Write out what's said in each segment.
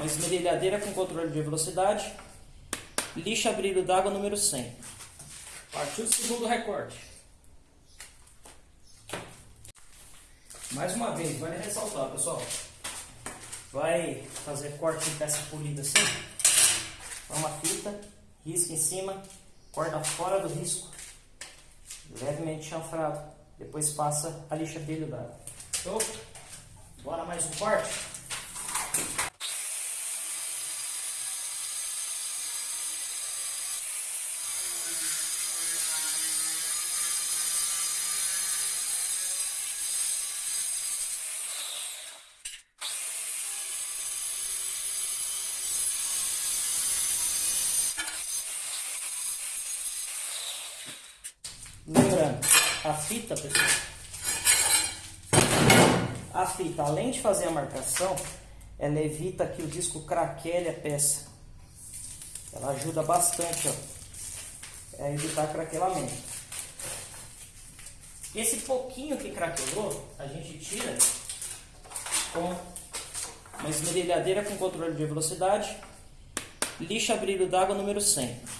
uma esmerilhadeira com controle de velocidade, lixa brilho d'água número 100. Partiu o segundo recorte. Mais uma vez, vale ressaltar, pessoal. Vai fazer corte em peça polida assim. Uma fita, risca em cima, corta fora do risco, levemente chanfrado. Depois passa a lixa brilho d'água. Show? Bora mais um corte? Lembrando, a fita, pessoal, a fita, além de fazer a marcação, ela evita que o disco craquele a peça. Ela ajuda bastante ó, a evitar craquelamento. Esse pouquinho que craquelou, a gente tira com uma esmerilhadeira com controle de velocidade, lixa brilho d'água número 100.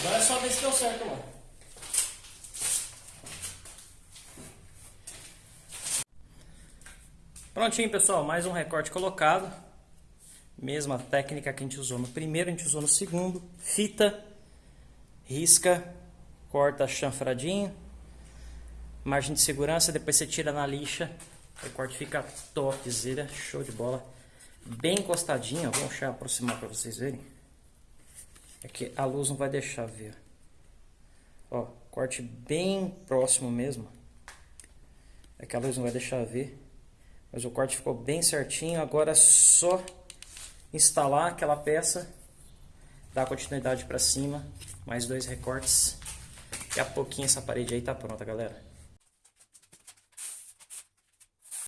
Agora é só ver se deu certo, mano. Prontinho, pessoal. Mais um recorte colocado. Mesma técnica que a gente usou no primeiro, a gente usou no segundo. Fita, risca, corta chanfradinho. Margem de segurança, depois você tira na lixa. O recorte fica topzera, show de bola. Bem encostadinho, vou deixar aproximar para vocês verem. É que a luz não vai deixar ver. Ó, corte bem próximo mesmo. É que a luz não vai deixar ver. Mas o corte ficou bem certinho. Agora é só instalar aquela peça. Dar continuidade para cima. Mais dois recortes. Daqui a pouquinho essa parede aí tá pronta, galera.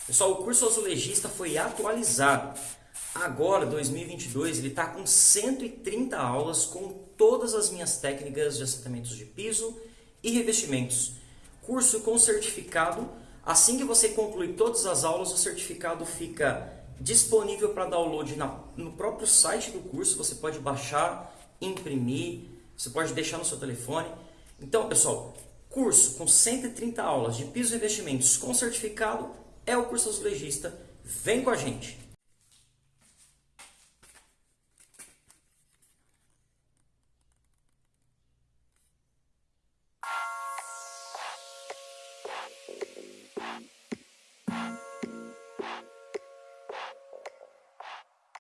Pessoal, o curso azulejista foi atualizado. Agora, 2022, ele está com 130 aulas com todas as minhas técnicas de assentamentos de piso e revestimentos. Curso com certificado. Assim que você concluir todas as aulas, o certificado fica disponível para download na, no próprio site do curso. Você pode baixar, imprimir, você pode deixar no seu telefone. Então, pessoal, curso com 130 aulas de piso e revestimentos com certificado é o curso azulejista. Vem com a gente!